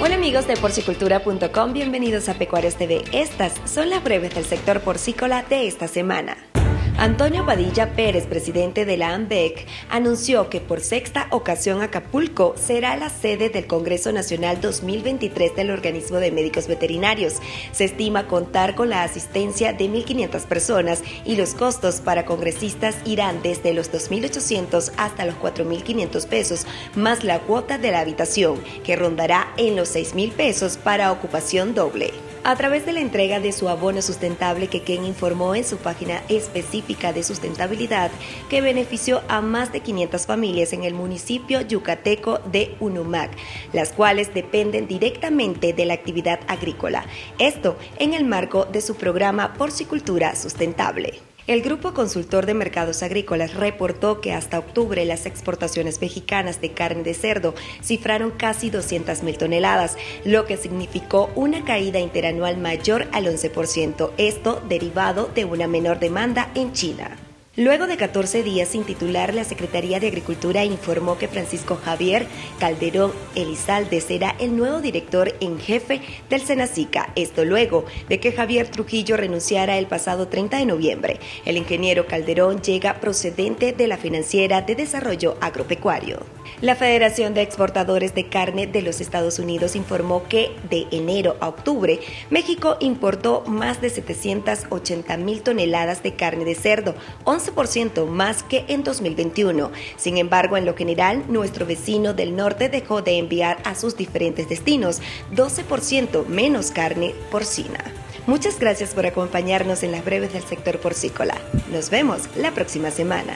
Hola amigos de porcicultura.com, bienvenidos a Pecuarios TV. Estas son las breves del sector porcícola de esta semana. Antonio Padilla Pérez, presidente de la AMBEC, anunció que por sexta ocasión Acapulco será la sede del Congreso Nacional 2023 del Organismo de Médicos Veterinarios. Se estima contar con la asistencia de 1.500 personas y los costos para congresistas irán desde los 2.800 hasta los 4.500 pesos, más la cuota de la habitación, que rondará en los 6.000 pesos para ocupación doble. A través de la entrega de su abono sustentable que Ken informó en su página específica de sustentabilidad que benefició a más de 500 familias en el municipio yucateco de Unumac, las cuales dependen directamente de la actividad agrícola. Esto en el marco de su programa Porcicultura Sustentable. El Grupo Consultor de Mercados Agrícolas reportó que hasta octubre las exportaciones mexicanas de carne de cerdo cifraron casi 200 mil toneladas, lo que significó una caída interanual mayor al 11%, esto derivado de una menor demanda en China. Luego de 14 días sin titular, la Secretaría de Agricultura informó que Francisco Javier Calderón Elizalde será el nuevo director en jefe del Senacica. Esto luego de que Javier Trujillo renunciara el pasado 30 de noviembre. El ingeniero Calderón llega procedente de la Financiera de Desarrollo Agropecuario. La Federación de Exportadores de Carne de los Estados Unidos informó que de enero a octubre México importó más de 780 mil toneladas de carne de cerdo, 11% más que en 2021. Sin embargo, en lo general, nuestro vecino del norte dejó de enviar a sus diferentes destinos 12% menos carne porcina. Muchas gracias por acompañarnos en las breves del sector porcícola. Nos vemos la próxima semana.